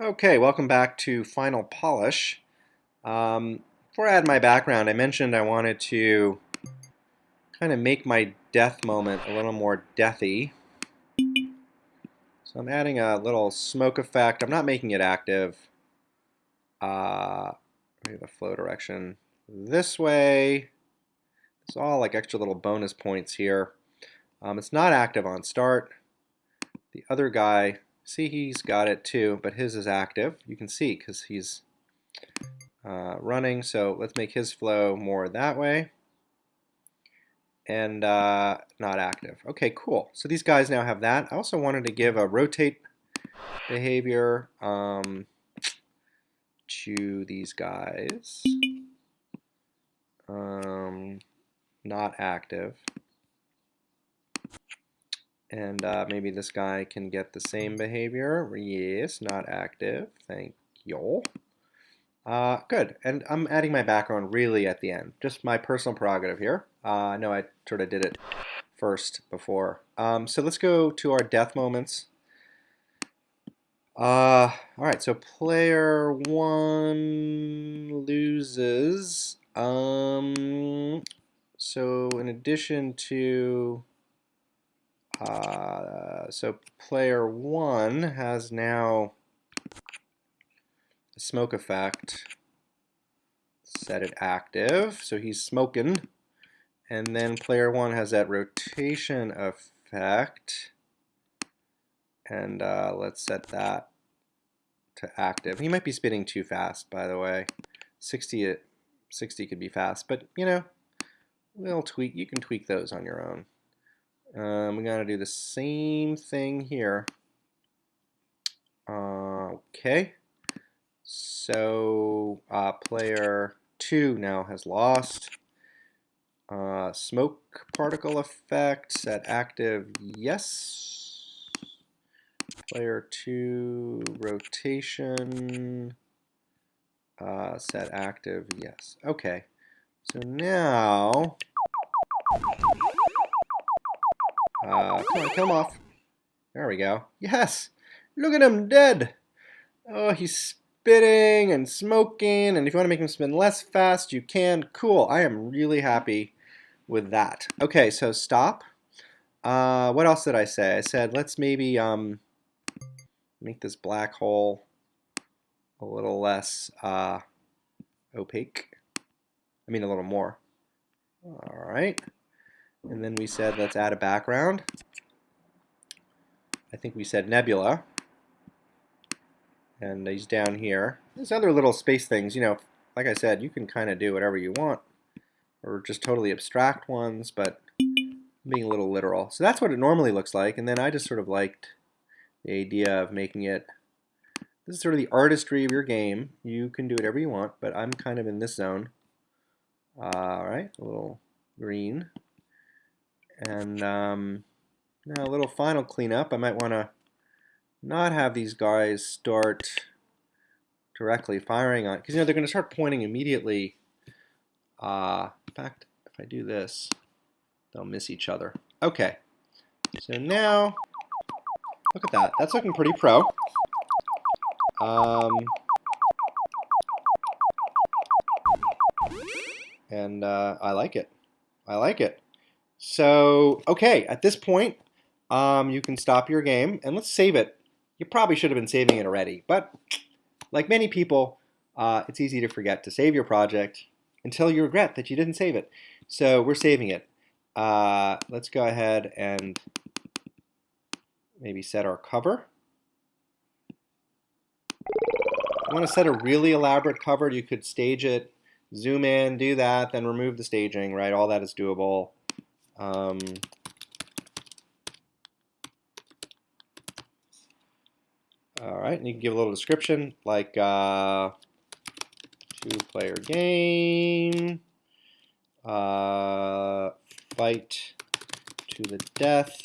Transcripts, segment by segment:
Okay, welcome back to Final Polish. Um, before I add my background, I mentioned I wanted to kind of make my death moment a little more deathy. So I'm adding a little smoke effect. I'm not making it active. Uh, maybe the flow direction this way. It's all like extra little bonus points here. Um, it's not active on start. The other guy See, he's got it too, but his is active. You can see because he's uh, running. So let's make his flow more that way and uh, not active. Okay, cool. So these guys now have that. I also wanted to give a rotate behavior um, to these guys. Um, not active. And uh, maybe this guy can get the same behavior. Yes, not active. Thank you. Uh, good. And I'm adding my background really at the end. Just my personal prerogative here. Uh, no, I sort of did it first before. Um, so let's go to our death moments. Uh, all right, so player one loses. Um, so in addition to uh, so player one has now a smoke effect. Set it active, so he's smoking. And then player one has that rotation effect. And uh, let's set that to active. He might be spinning too fast, by the way. 60, 60 could be fast, but you know, we'll tweak. You can tweak those on your own. Um, we got to do the same thing here. Uh, okay. So uh, player 2 now has lost. Uh, smoke particle effect, set active, yes. Player 2 rotation, uh, set active, yes. Okay. So now uh, come on, off. There we go. Yes! Look at him, dead! Oh, he's spitting and smoking, and if you want to make him spin less fast, you can. Cool, I am really happy with that. Okay, so stop. Uh, what else did I say? I said let's maybe um, make this black hole a little less uh, opaque. I mean a little more. All right. And then we said let's add a background. I think we said nebula. And he's down here. There's other little space things, you know, like I said, you can kind of do whatever you want. Or just totally abstract ones, but being a little literal. So that's what it normally looks like. And then I just sort of liked the idea of making it this is sort of the artistry of your game. You can do whatever you want, but I'm kind of in this zone. Uh, all right, a little green. And um, now a little final cleanup. I might want to not have these guys start directly firing on, because you know they're going to start pointing immediately. Uh, in fact, if I do this, they'll miss each other. Okay, so now look at that. That's looking pretty pro. Um, and uh, I like it. I like it. So, okay, at this point, um, you can stop your game and let's save it. You probably should have been saving it already, but like many people, uh, it's easy to forget to save your project until you regret that you didn't save it. So we're saving it. Uh, let's go ahead and maybe set our cover. I want to set a really elaborate cover. You could stage it, zoom in, do that, then remove the staging, right? All that is doable. Um, all right, and you can give a little description like uh, two-player game, uh, fight to the death,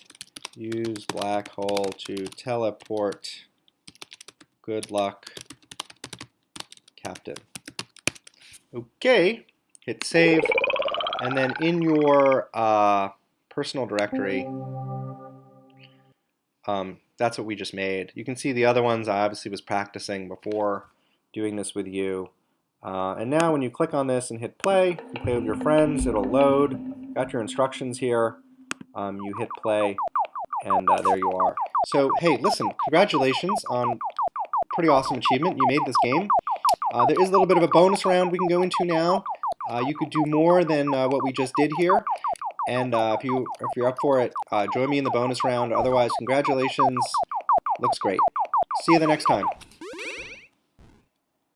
use black hole to teleport, good luck, captain. Okay, hit save. And then in your uh, personal directory, um, that's what we just made. You can see the other ones I obviously was practicing before doing this with you. Uh, and now when you click on this and hit play, you play with your friends, it'll load. Got your instructions here. Um, you hit play, and uh, there you are. So, hey, listen, congratulations on pretty awesome achievement. You made this game. Uh, there is a little bit of a bonus round we can go into now. Uh, you could do more than uh, what we just did here. And uh, if, you, if you're up for it, join me in the bonus round. Otherwise, congratulations. Looks great. See you the next time.